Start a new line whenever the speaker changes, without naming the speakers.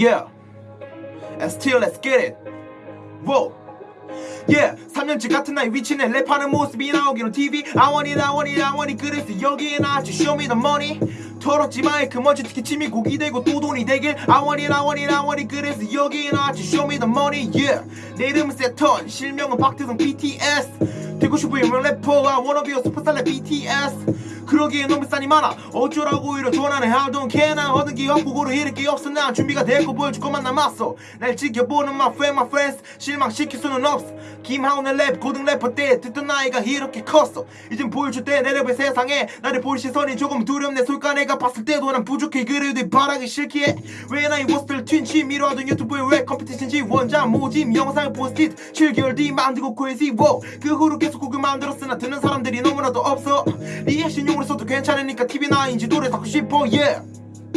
Yeah And still let's get it Whoa Yeah 3년째 같은 나의 위치네 랩하는 모습이 나오기는 TV I want it I want it I want it 그래서 여기에 나왔지 Show me the money 털었지 마이크 먼지 특히 침이 고기 되고 또 돈이 되길 I want it I want it I want it 그래서 여기에 나왔지 Show me the money yeah 내 이름은 세턴 실명은 박태성 BTS 되고 싶어 유명 래퍼 I wanna be a superstar like BTS 그러기에 너무 싼이 많아. 어쩌라고 이러 전화는 I don't care. 난 얻은 게 없고 고루 잃을 게 없어. 난 준비가 되고 보여줄 것만 남았어. 날 지켜보는 my friend my friends. 실망시킬 수는 없어. 김하운의 랩 고등 래퍼 때 듣던 나이가 이렇게 컸어. 이젠 보여줄 때 내 랩의 세상에 나를 볼 시선이 조금 두렵네. 솔까 내가 봤을 때도 난 부족해. 그래도 바라기 싫기에. 왜 나의 워스들 튠치 미뤄하던 유튜브의 랩 컴피티션지 원장 모집 영상을 포스트 7개월 뒤 만들고 wow 그 후로 계속 곡을 만들었으나 듣는 사람들이 너무나도 없어. 리액션 용 으로 써도 괜찮으니까 TV9인지 노래 듣고 싶어 yeah